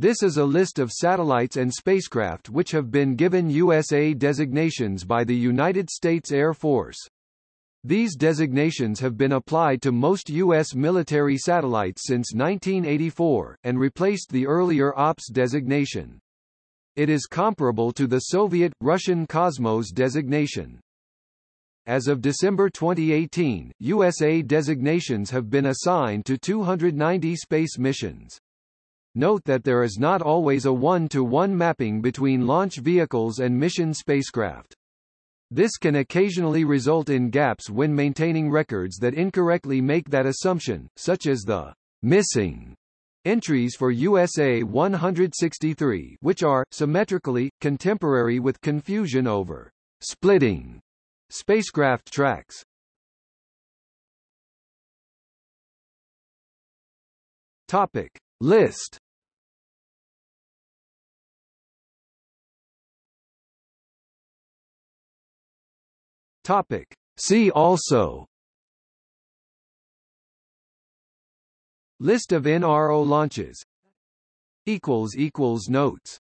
This is a list of satellites and spacecraft which have been given USA designations by the United States Air Force. These designations have been applied to most U.S. military satellites since 1984, and replaced the earlier OPS designation. It is comparable to the Soviet, Russian Cosmos designation. As of December 2018, USA designations have been assigned to 290 space missions. Note that there is not always a one-to-one -one mapping between launch vehicles and mission spacecraft. This can occasionally result in gaps when maintaining records that incorrectly make that assumption, such as the missing entries for USA 163 which are, symmetrically, contemporary with confusion over splitting spacecraft tracks. Topic. List. Topic. See also. List of NRO launches. Equals equals Notes